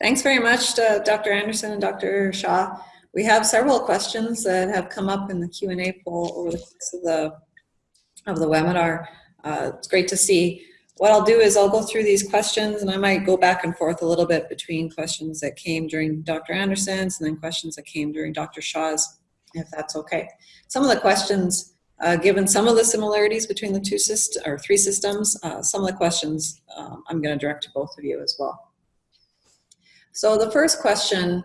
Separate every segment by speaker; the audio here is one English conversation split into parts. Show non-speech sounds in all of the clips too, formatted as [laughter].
Speaker 1: Thanks very much to Dr. Anderson and Dr. Shaw. We have several questions that have come up in the Q&A poll over the course of the, of the webinar. Uh, it's great to see. What I'll do is I'll go through these questions and I might go back and forth a little bit between questions that came during Dr. Anderson's and then questions that came during Dr. Shaw's, if that's okay. Some of the questions, uh, given some of the similarities between the two systems or three systems, uh, some of the questions um, I'm going to direct to both of you as well. So the first question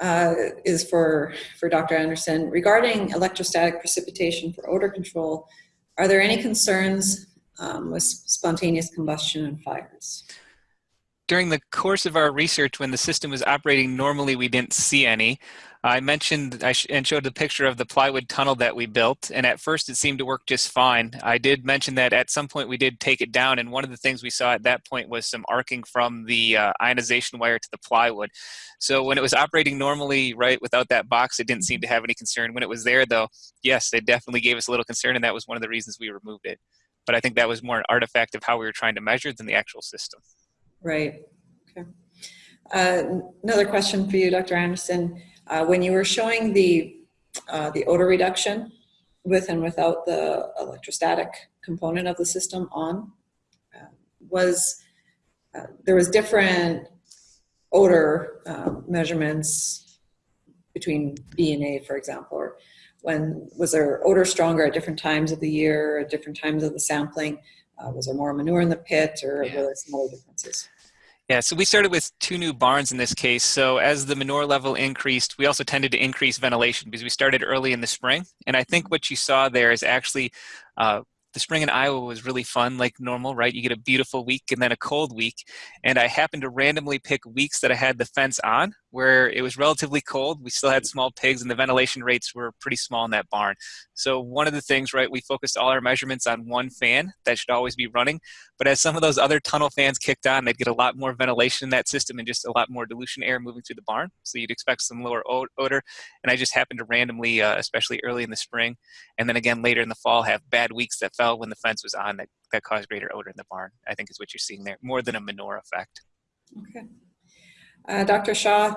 Speaker 1: uh, is for, for Dr. Anderson. Regarding electrostatic precipitation for odor control, are there any concerns um, with spontaneous combustion and fires?
Speaker 2: During the course of our research, when the system was operating normally, we didn't see any. I mentioned I sh and showed the picture of the plywood tunnel that we built, and at first it seemed to work just fine. I did mention that at some point we did take it down, and one of the things we saw at that point was some arcing from the uh, ionization wire to the plywood. So when it was operating normally, right, without that box, it didn't seem to have any concern. When it was there, though, yes, it definitely gave us a little concern, and that was one of the reasons we removed it. But I think that was more an artifact of how we were trying to measure than the actual system.
Speaker 1: Right. Okay. Uh, another question for you, Dr. Anderson. Uh, when you were showing the, uh, the odor reduction with and without the electrostatic component of the system on, uh, was uh, there was different odor uh, measurements between B and A, for example, or when was there odor stronger at different times of the year, at different times of the sampling? Uh, was there more manure in the pit, or yeah. were there some other differences?
Speaker 2: Yeah, so we started with two new barns in this case. So as the manure level increased, we also tended to increase ventilation because we started early in the spring. And I think what you saw there is actually uh, the spring in Iowa was really fun, like normal, right? You get a beautiful week and then a cold week. And I happened to randomly pick weeks that I had the fence on where it was relatively cold. We still had small pigs and the ventilation rates were pretty small in that barn. So one of the things, right, we focused all our measurements on one fan that should always be running. But as some of those other tunnel fans kicked on, they'd get a lot more ventilation in that system and just a lot more dilution air moving through the barn. So you'd expect some lower odor. And I just happened to randomly, uh, especially early in the spring, and then again later in the fall, have bad weeks that fell when the fence was on that, that caused greater odor in the barn, I think is what you're seeing there, more than a manure effect.
Speaker 1: Okay. Uh, Dr. Shaw,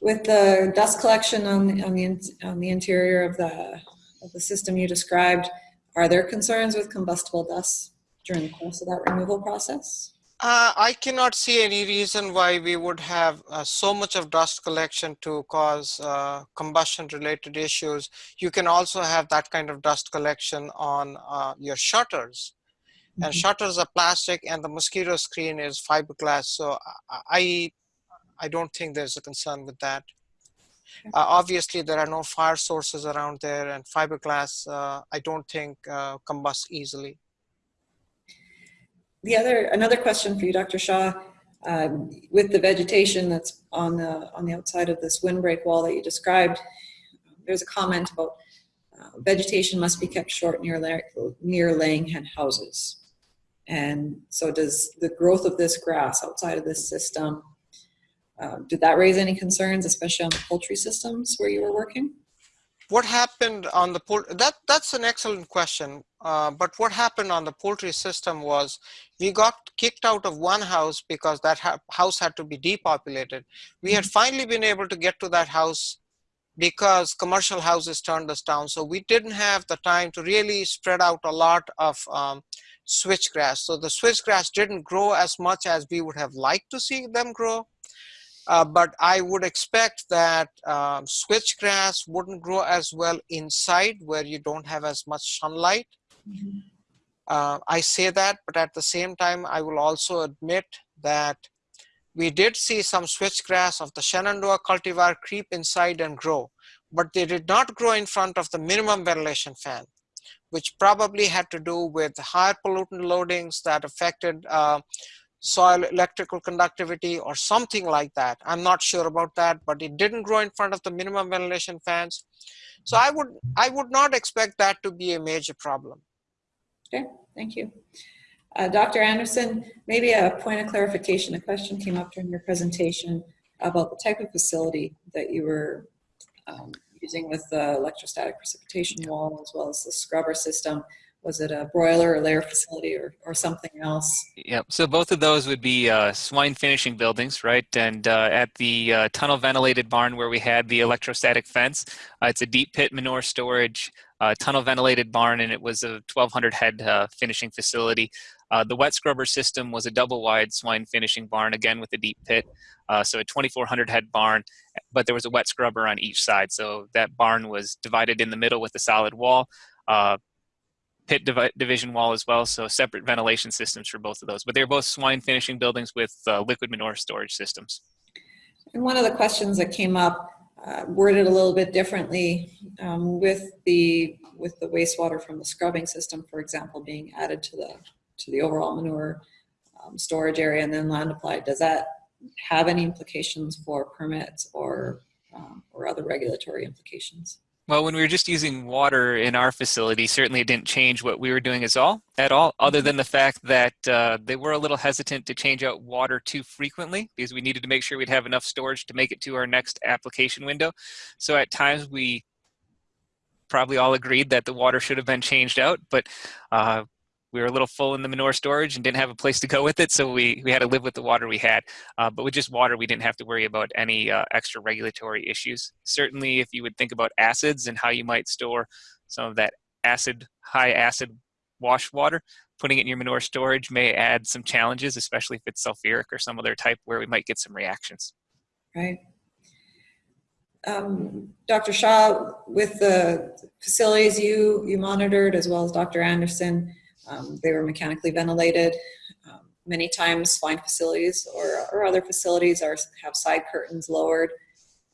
Speaker 1: with the dust collection on, on, the, on the interior of the, of the system you described, are there concerns with combustible dust during the course of that removal process?
Speaker 3: Uh, I cannot see any reason why we would have uh, so much of dust collection to cause uh, combustion related issues. You can also have that kind of dust collection on uh, your shutters. Mm -hmm. And mm-hmm. shutters are plastic and the mosquito screen is fiberglass. So I, I don't think there's a concern with that. Uh, obviously, there are no fire sources around there, and fiberglass, uh, I don't think uh, combusts easily.
Speaker 1: The other, another question for you, Dr. Shaw, um, with the vegetation that's on the on the outside of this windbreak wall that you described, there's a comment about uh, vegetation must be kept short near near laying hen houses. And so does the growth of this grass outside of this system um, did that raise any concerns, especially on the poultry systems where you were working?
Speaker 3: What happened on the poultry, that, that's an excellent question. Uh, but what happened on the poultry system was we got kicked out of one house because that ha house had to be depopulated. We had mm-hmm. finally been able to get to that house because commercial houses turned us down. So we didn't have the time to really spread out a lot of um, switchgrass. So the switchgrass didn't grow as much as we would have liked to see them grow. Uh, but I would expect that um, switchgrass wouldn't grow as well inside where you don't have as much sunlight. Mm -hmm. uh, I say that, but at the same time, I will also admit that we did see some switchgrass of the Shenandoah cultivar creep inside and grow, but they did not grow in front of the minimum ventilation fan, which probably had to do with higher pollutant loadings that affected uh, soil electrical conductivity or something like that. I'm not sure about that, but it didn't grow in front of the minimum ventilation fans. So I would, I would not expect that to be a major problem.
Speaker 1: Okay, thank you. Uh, Dr. Anderson, maybe a point of clarification. A question came up during your presentation about the type of facility that you were um, using with the electrostatic precipitation wall as well as the scrubber system was it a broiler or layer facility or, or something else?
Speaker 2: Yep. So both of those would be uh, swine finishing buildings, right? And uh, at the uh, tunnel ventilated barn where we had the electrostatic fence, uh, it's a deep pit manure storage, uh, tunnel ventilated barn, and it was a 1,200 head uh, finishing facility. the wet scrubber system was a double wide swine finishing barn, again with a deep pit. so a 2,400 head barn, but there was a wet scrubber on each side. So that barn was divided in the middle with a solid wall pit divi division wall as well, so separate ventilation systems for both of those. But they're both swine finishing buildings with uh, liquid manure storage systems.
Speaker 1: And one of the questions that came up, uh, worded a little bit differently, um, with the with the wastewater from the scrubbing system, for example, being added to the to the overall manure um, storage area and then land applied. Does that have any implications for permits or um, or other regulatory implications?
Speaker 2: Well, when we were just using water in our facility, certainly it didn't change what we were doing as all at all, other than the fact that uh, they were a little hesitant to change out water too frequently because we needed to make sure we'd have enough storage to make it to our next application window. So at times we probably all agreed that the water should have been changed out, but uh, we were a little full in the manure storage and didn't have a place to go with it, so we, we had to live with the water we had. Uh, but with just water, we didn't have to worry about any uh, extra regulatory issues. Certainly, if you would think about acids and how you might store some of that acid, high acid wash water, putting it in your manure storage may add some challenges, especially if it's sulfuric or some other type where we might get some reactions.
Speaker 1: Right. Um, Dr. Shaw, with the facilities you, you monitored as well as Dr. Anderson, um, they were mechanically ventilated. Um, many times swine facilities or, or other facilities are, have side curtains lowered.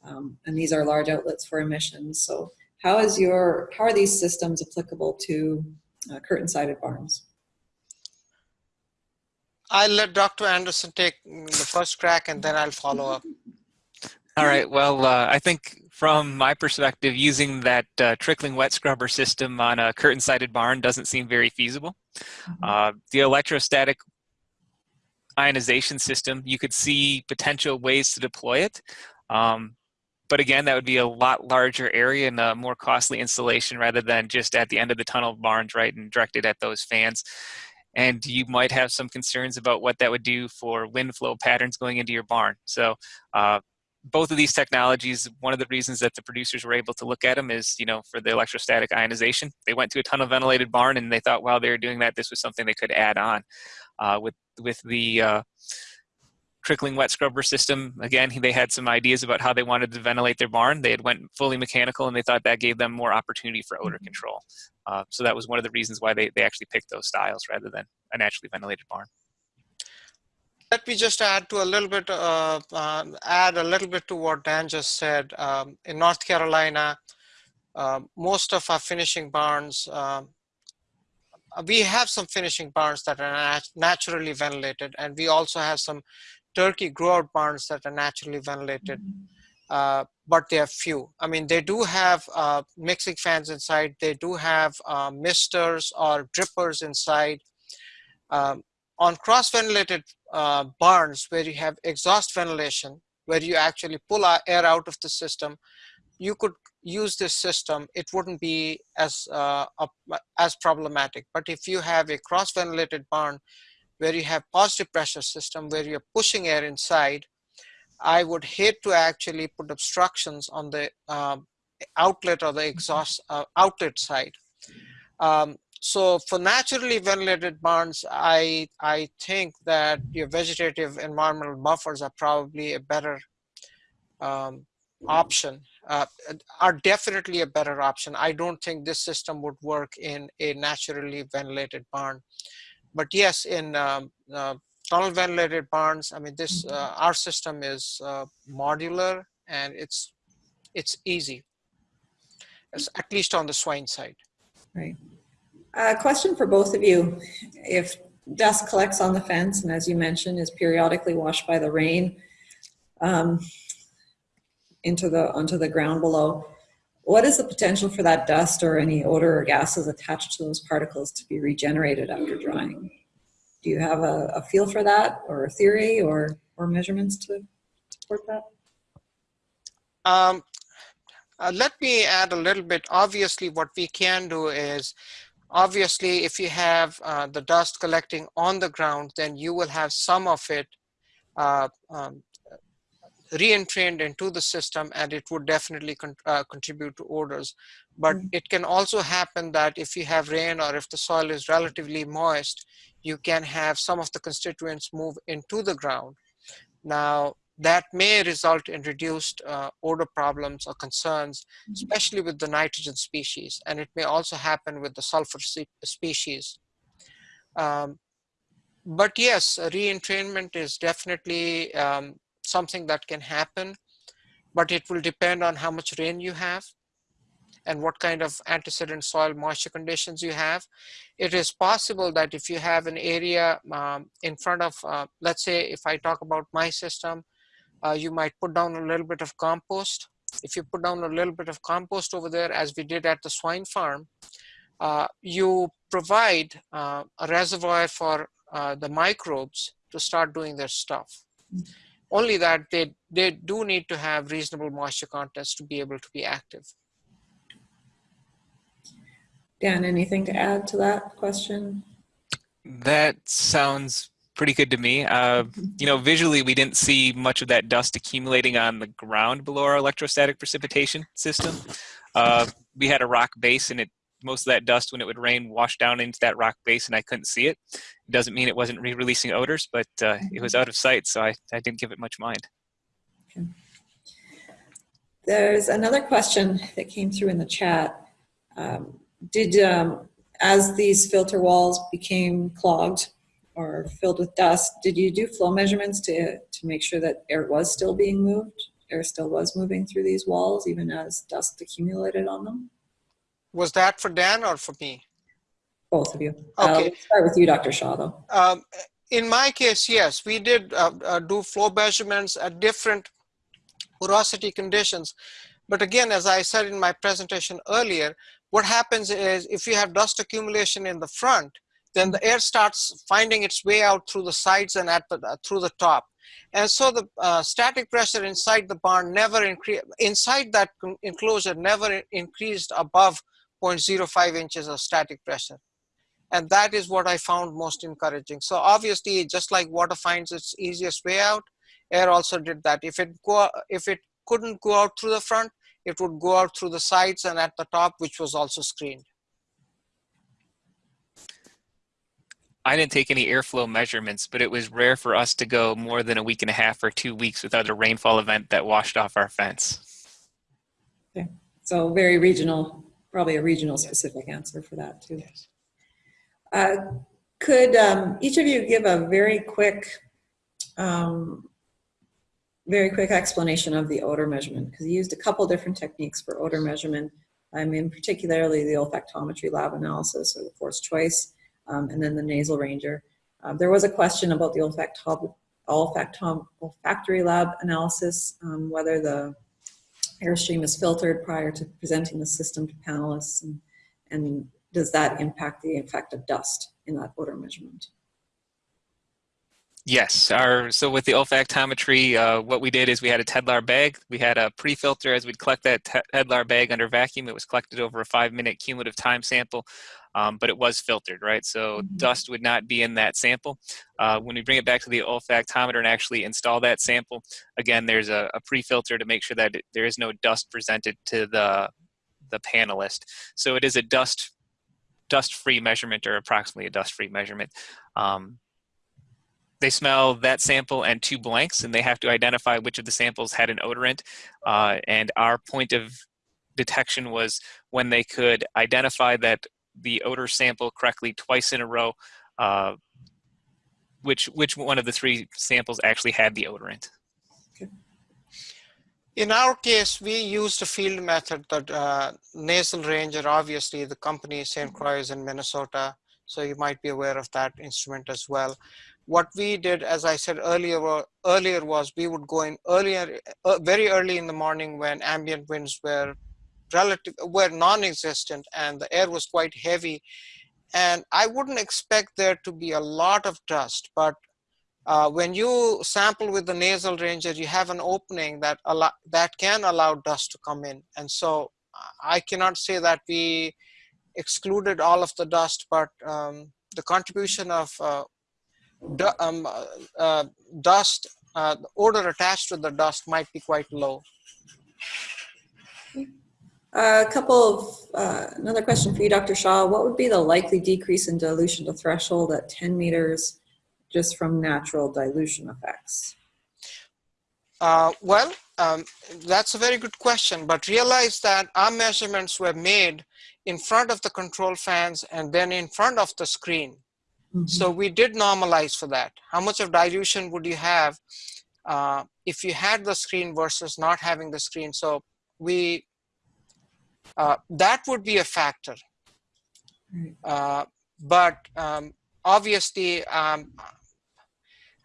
Speaker 1: Um, and these are large outlets for emissions. So how is your, how are these systems applicable to uh, curtain-sided barns?
Speaker 3: I'll let Dr. Anderson take mm, the first crack and then I'll follow up.
Speaker 2: All right. Well, uh, I think from my perspective, using that uh, trickling wet scrubber system on a curtain-sided barn doesn't seem very feasible. Uh, the electrostatic ionization system, you could see potential ways to deploy it. Um, but again, that would be a lot larger area and a more costly installation rather than just at the end of the tunnel barns, right, and directed at those fans. And you might have some concerns about what that would do for wind flow patterns going into your barn. So uh, both of these technologies, one of the reasons that the producers were able to look at them is, you know, for the electrostatic ionization. They went to a tunnel ventilated barn and they thought while they were doing that, this was something they could add on. Uh, with, with the uh, trickling wet scrubber system, again, they had some ideas about how they wanted to ventilate their barn. They had went fully mechanical and they thought that gave them more opportunity for odor control. Uh, so that was one of the reasons why they, they actually picked those styles rather than a naturally ventilated barn.
Speaker 3: Let me just add to a little bit, uh, uh, add a little bit to what Dan just said. Um, in North Carolina, uh, most of our finishing barns, um, we have some finishing barns that are nat naturally ventilated, and we also have some turkey grow-out barns that are naturally ventilated, uh, but they are few. I mean, they do have uh, mixing fans inside. They do have uh, misters or drippers inside. Um, on cross-ventilated uh, barns where you have exhaust ventilation, where you actually pull air out of the system, you could use this system. It wouldn't be as uh, as problematic. But if you have a cross-ventilated barn where you have positive pressure system, where you're pushing air inside, I would hate to actually put obstructions on the um, outlet or the exhaust uh, outlet side. Um, so for naturally ventilated barns, I, I think that your vegetative environmental buffers are probably a better um, option, uh, are definitely a better option. I don't think this system would work in a naturally ventilated barn. But yes, in um, uh, tunnel ventilated barns, I mean, this uh, our system is uh, modular and it's it's easy, it's at least on the swine side.
Speaker 1: Right. A question for both of you. If dust collects on the fence and as you mentioned is periodically washed by the rain um, into the onto the ground below, what is the potential for that dust or any odor or gases attached to those particles to be regenerated after drying? Do you have a, a feel for that or a theory or, or measurements to support that?
Speaker 3: Um, uh, let me add a little bit. Obviously, what we can do is obviously, if you have uh, the dust collecting on the ground, then you will have some of it uh, um, re-entrained into the system and it would definitely con uh, contribute to odors. But mm. it can also happen that if you have rain or if the soil is relatively moist, you can have some of the constituents move into the ground. Now, that may result in reduced uh, odor problems or concerns, mm-hmm. especially with the nitrogen species. And it may also happen with the sulfur species. Um, but yes, re-entrainment is definitely um, something that can happen, but it will depend on how much rain you have and what kind of antecedent soil moisture conditions you have. It is possible that if you have an area um, in front of, uh, let's say if I talk about my system, uh, you might put down a little bit of compost. If you put down a little bit of compost over there, as we did at the swine farm, uh, you provide uh, a reservoir for uh, the microbes to start doing their stuff. Only that they, they do need to have reasonable moisture contents to be able to be active.
Speaker 1: Dan, anything to add to that question?
Speaker 2: That sounds pretty good to me. Uh, you know, visually, we didn't see much of that dust accumulating on the ground below our electrostatic precipitation system. Uh, we had a rock base and it most of that dust when it would rain washed down into that rock base and I couldn't see it. It doesn't mean it wasn't re-releasing odors, but uh, it was out of sight, so I, I didn't give it much mind. Okay.
Speaker 1: There's another question that came through in the chat. Um, did, um, as these filter walls became clogged or filled with dust, did you do flow measurements to, to make sure that air was still being moved? Air still was moving through these walls even as dust accumulated on them?
Speaker 3: Was that for Dan or for me?
Speaker 1: Both of you. Okay. start with you, Dr. Shaw, though.
Speaker 3: Um, in my case, yes, we did uh, uh, do flow measurements at different porosity conditions. But again, as I said in my presentation earlier, what happens is if you have dust accumulation in the front, then the air starts finding its way out through the sides and at the, uh, through the top. And so the uh, static pressure inside the barn never increased, inside that enclosure never increased above 0.05 inches of static pressure. And that is what I found most encouraging. So obviously, just like water finds its easiest way out, air also did that. If it go, if it couldn't go out through the front, it would go out through the sides and at the top, which was also screened.
Speaker 2: I didn't take any airflow measurements, but it was rare for us to go more than a week and a half or two weeks without a rainfall event that washed off our fence.
Speaker 1: Okay, so very regional probably a regional specific answer for that too. Yes. Uh, could um, each of you give a very quick, um, very quick explanation of the odor measurement? Because you used a couple different techniques for odor measurement. I mean, particularly the olfactometry lab analysis or the forced choice, um, and then the nasal ranger. Um, there was a question about the olfactom olfactory lab analysis, um, whether the airstream is filtered prior to presenting the system to panelists and, and does that impact the effect of dust in that odor measurement?
Speaker 2: Yes, our so with the olfactometry, uh, what we did is we had a Tedlar bag. We had a pre-filter as we'd collect that Tedlar bag under vacuum. It was collected over a five-minute cumulative time sample um, but it was filtered, right? So mm -hmm. dust would not be in that sample. Uh, when we bring it back to the olfactometer and actually install that sample, again, there's a, a pre-filter to make sure that it, there is no dust presented to the, the panelist. So it is a dust dust-free measurement or approximately a dust-free measurement. Um, they smell that sample and two blanks and they have to identify which of the samples had an odorant uh, and our point of detection was when they could identify that the odor sample correctly twice in a row, uh, which, which one of the three samples actually had the odorant.
Speaker 3: In our case, we used a field method that uh, Nasal Ranger, obviously the company St. Croix is in Minnesota, so you might be aware of that instrument as well. What we did, as I said earlier, earlier was we would go in earlier, uh, very early in the morning when ambient winds were relative were non-existent and the air was quite heavy and I wouldn't expect there to be a lot of dust but uh, when you sample with the nasal ranger you have an opening that allow, that can allow dust to come in and so I cannot say that we excluded all of the dust, but um, the contribution of uh, um, uh, uh, dust, uh, the odor attached to the dust might be quite low.
Speaker 1: A couple of, uh, another question for you, Dr. Shaw. What would be the likely decrease in dilution to threshold at 10 meters just from natural dilution effects?
Speaker 3: Uh, well, um, that's a very good question, but realize that our measurements were made in front of the control fans and then in front of the screen. So we did normalize for that. How much of dilution would you have uh, if you had the screen versus not having the screen? So we, uh, that would be a factor. Uh, but um, obviously, um,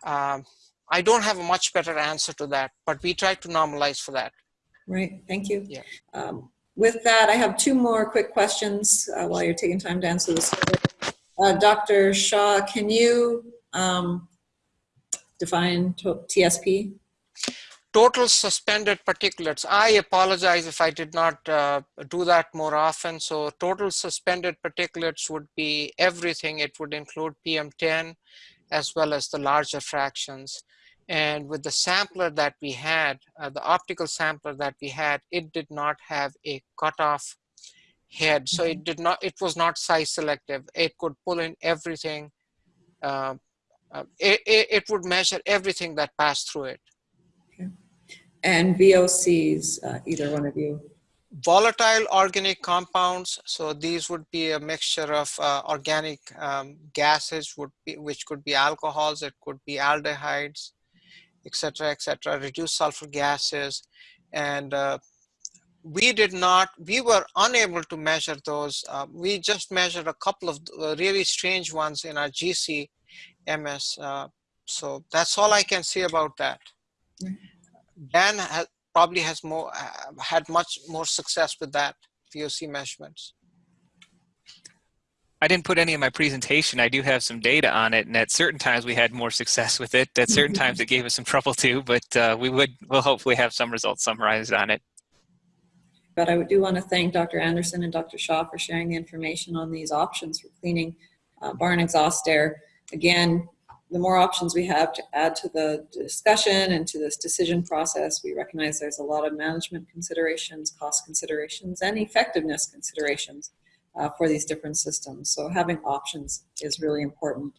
Speaker 3: um, I don't have a much better answer to that, but we try to normalize for that.
Speaker 1: Right, thank you.
Speaker 3: Yeah.
Speaker 1: Um, With that, I have two more quick questions uh, while you're taking time to answer this. Uh, Dr. Shaw, can you um, define TSP?
Speaker 3: Total suspended particulates. I apologize if I did not uh, do that more often. So total suspended particulates would be everything. It would include PM10 as well as the larger fractions. And with the sampler that we had, uh, the optical sampler that we had, it did not have a cutoff head. So it did not, it was not size selective. It could pull in everything. Uh, uh, it, it, it would measure everything that passed through it.
Speaker 1: And VOCs, uh, either one of you?
Speaker 3: volatile organic compounds so these would be a mixture of uh, organic um, gases would be which could be alcohols it could be aldehydes etc etc reduced sulfur gases and uh, we did not we were unable to measure those uh, we just measured a couple of uh, really strange ones in our gc ms uh, so that's all i can say about that
Speaker 1: Right.
Speaker 3: Dan has probably has more uh, had much more success with that VOC measurements.
Speaker 2: I didn't put any in my presentation. I do have some data on it, and at certain times we had more success with it. At certain [laughs] times it gave us some trouble too, but uh, we would we'll hopefully have some results summarized on it.
Speaker 1: But I do want to thank Dr. Anderson and Dr. Shaw for sharing the information on these options for cleaning uh, barn exhaust air. Again, the more options we have to add to the discussion and to this decision process, we recognize there's a lot of management considerations, cost considerations, and effectiveness considerations uh, for these different systems. So having options is really important.